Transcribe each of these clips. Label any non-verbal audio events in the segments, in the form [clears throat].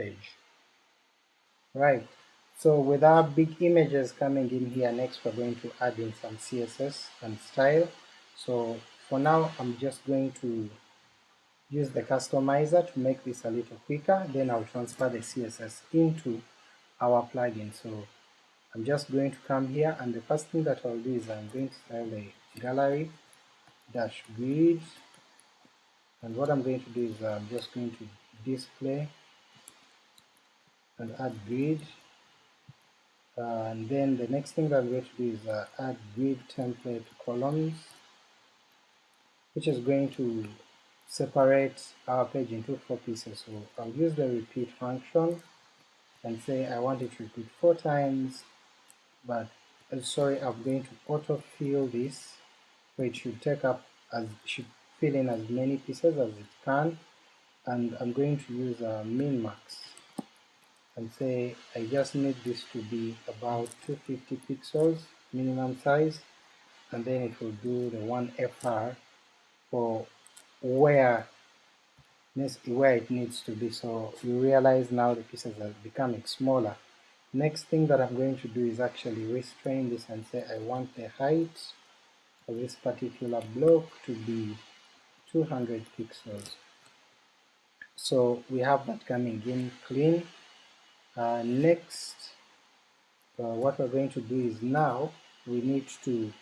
page. Right, so with our big images coming in here, next we're going to add in some CSS and style. So for now, I'm just going to use the customizer to make this a little quicker, then I'll transfer the CSS into our plugin. So I'm just going to come here and the first thing that I'll do is I'm going to style the gallery dash grid and what I'm going to do is I'm just going to display and add grid. Uh, and then the next thing that I'm going to do is uh, add grid template columns which is going to separate our page into four pieces. So I'll use the repeat function and say I want it to repeat four times but uh, sorry I'm going to autofill this it should take up as should fill in as many pieces as it can. And I'm going to use a min max and say I just need this to be about 250 pixels minimum size and then it will do the 1 FR for where where it needs to be. So you realize now the pieces are becoming smaller. Next thing that I'm going to do is actually restrain this and say I want the height of this particular block to be 200 pixels. So we have that coming in clean uh, next uh, what we're going to do is now we need to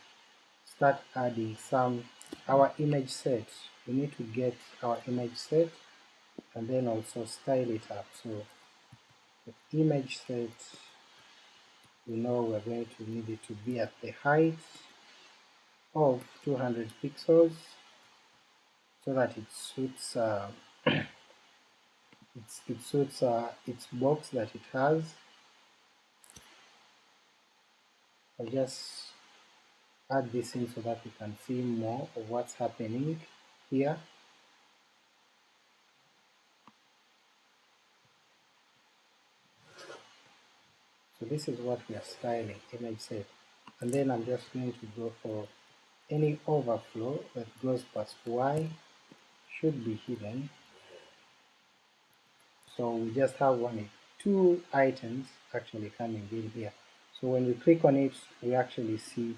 start adding some our image set. We need to get our image set and then also style it up. So the image set we know we're going to need it to be at the height of 200 pixels so that it suits uh, [clears throat] it suits uh, its box that it has. I'll just add this in so that we can see more of what's happening here. So this is what we are styling, image set. And then I'm just going to go for any overflow that goes past y should be hidden so we just have one, two items actually coming in here. So when we click on it, we actually see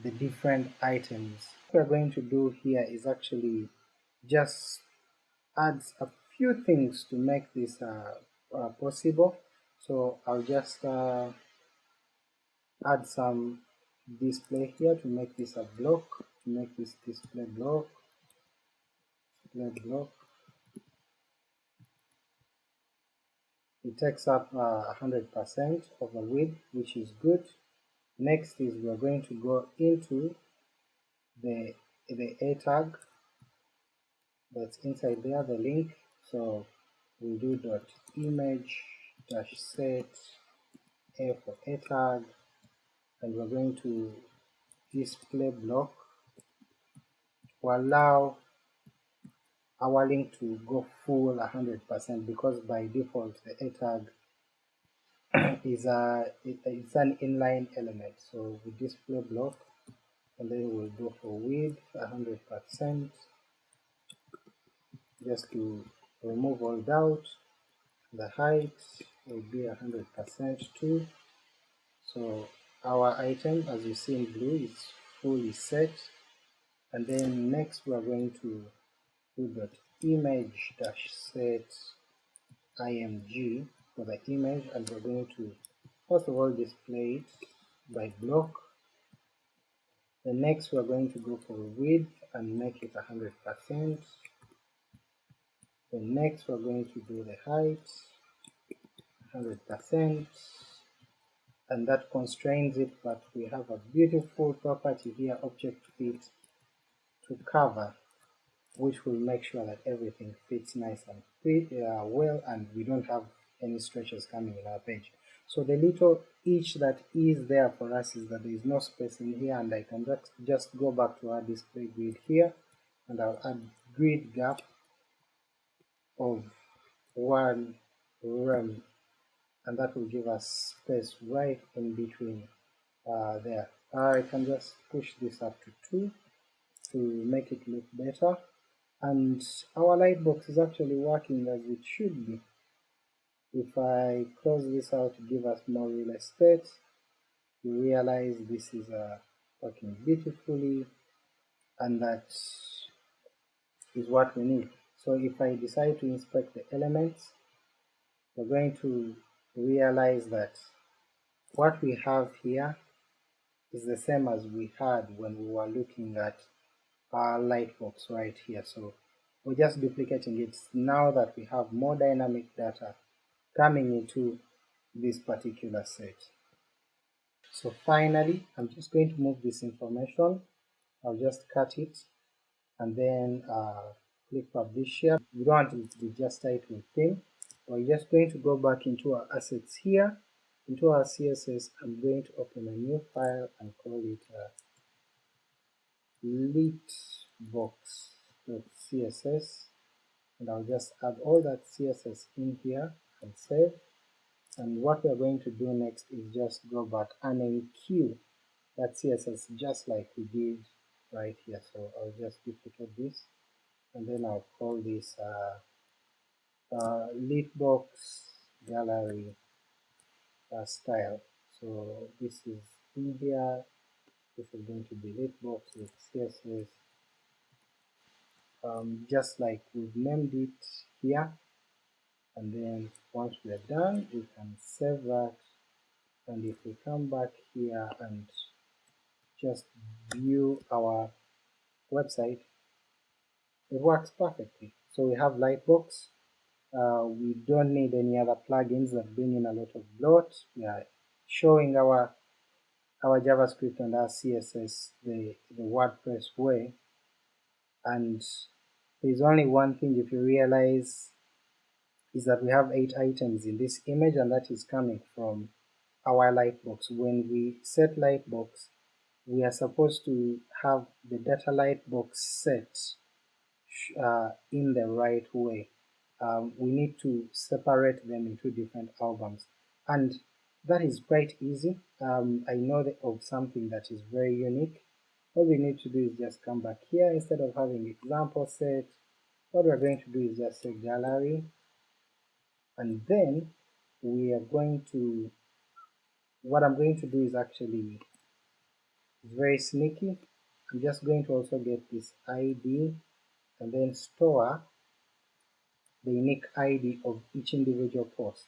the different items. What we're going to do here is actually just add a few things to make this uh, uh, possible. So I'll just uh, add some display here to make this a block, to make this display block, display block, it takes up 100% uh, of the width which is good. Next is we're going to go into the the a tag that's inside there the link. So we'll do dot image dash set a for a tag and we're going to display block to allow our link to go full 100% because by default the a tag [clears throat] is a it, it's an inline element. So we display block and then we'll go for width 100% just to remove all doubt the height will be 100% too. So our item as you see in blue is fully set. And then next we are going to we got image dash set img for the image and we're going to first of all display it by block. The next we're going to go for width and make it 100 percent. The next we're going to do the height 100 percent. And that constrains it but we have a beautiful property here object fit to cover which will make sure that everything fits nice and fit, uh, well and we don't have any stretches coming in our page. So the little each that is there for us is that there is no space in here and I can just, go back to our display grid here and I'll add grid gap of one rem and that will give us space right in between uh, there. I can just push this up to 2 to make it look better and our lightbox is actually working as it should be if I close this out to give us more real estate, you realize this is uh, working beautifully and that is what we need. So if I decide to inspect the elements, we're going to realize that what we have here is the same as we had when we were looking at our lightbox right here. So we're just duplicating it now that we have more dynamic data coming into this particular set. So finally, I'm just going to move this information. I'll just cut it and then uh, click publish here. We don't want to be just title theme. We're just going to go back into our assets here. Into our CSS, I'm going to open a new file and call it uh, lightbox.css and I'll just add all that CSS in here and save. And what we're going to do next is just go back and enqueue that CSS just like we did right here. So I'll just duplicate this and then I'll call this uh, uh, litbox gallery uh, style. So this is in here, this is going to be lightbox with CSS, um, just like we've named it here. And then once we're done, we can save that. And if we come back here and just view our website, it works perfectly. So we have Lightbox. Uh, we don't need any other plugins that bring in a lot of bloat. We are showing our our JavaScript and our CSS the, the WordPress way. And there's only one thing if you realize is that we have eight items in this image and that is coming from our lightbox. When we set lightbox, we are supposed to have the data lightbox set uh, in the right way. Um, we need to separate them into different albums and that is quite easy. Um, I know of something that is very unique. All we need to do is just come back here instead of having example set. What we're going to do is just say gallery and then we are going to what I'm going to do is actually very sneaky. I'm just going to also get this ID and then store the unique ID of each individual post.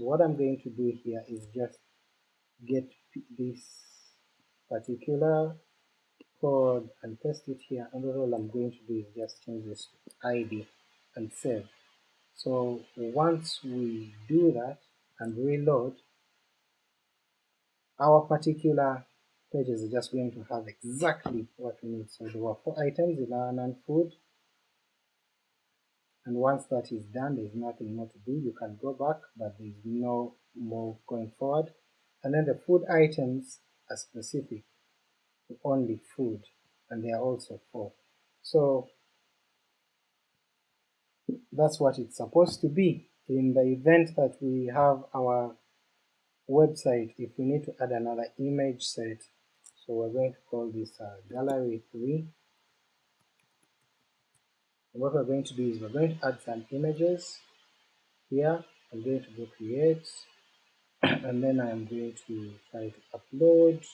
So what I'm going to do here is just get this particular code and paste it here and all I'm going to do is just change this to ID and save. So once we do that and reload, our particular pages are just going to have exactly what we need. So there were four items in our non-food and once that is done there is nothing more to do. You can go back but there is no more going forward. And then the food items are specific. To only food. And they are also four so that's what it's supposed to be. In the event that we have our website if we need to add another image set so we're going to call this uh, gallery 3 and what we're going to do is we're going to add some images here. I'm going to go create [clears throat] and then I'm going to try to upload.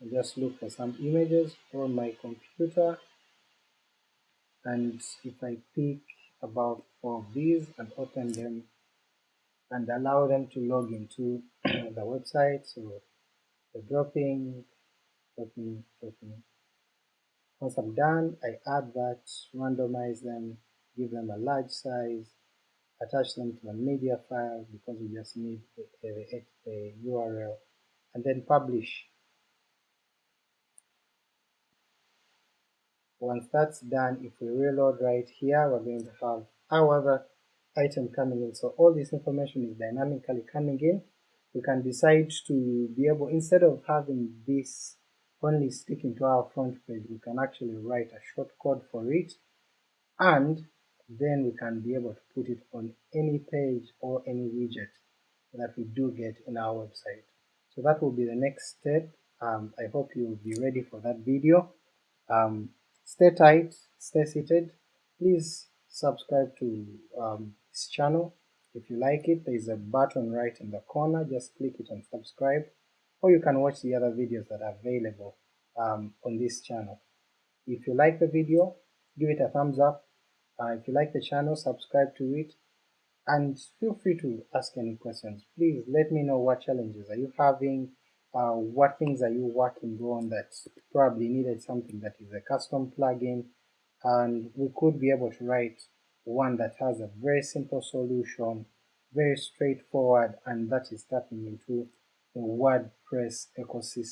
And just look for some images on my computer. And if I pick about four of these and open them and allow them to log into [clears throat] the website. So the dropping dropping dropping once I'm done, I add that, randomize them, give them a large size, attach them to a media file because we just need the URL, and then publish. Once that's done, if we reload right here, we're going to have our item coming in. So all this information is dynamically coming in. We can decide to be able, instead of having this only sticking to our front page, we can actually write a short code for it and then we can be able to put it on any page or any widget that we do get in our website. So that will be the next step. Um, I hope you will be ready for that video. Um, stay tight, stay seated. Please subscribe to um, this channel If you like it, there is a button right in the corner, just click it and subscribe, or you can watch the other videos that are available um, on this channel. If you like the video, give it a thumbs up. Uh, if you like the channel, subscribe to it, and feel free to ask any questions. Please let me know what challenges are you having, uh, what things are you working on that probably needed something that is a custom plugin, and we could be able to write one that has a very simple solution, very straightforward, and that is tapping into WordPress ecosystem.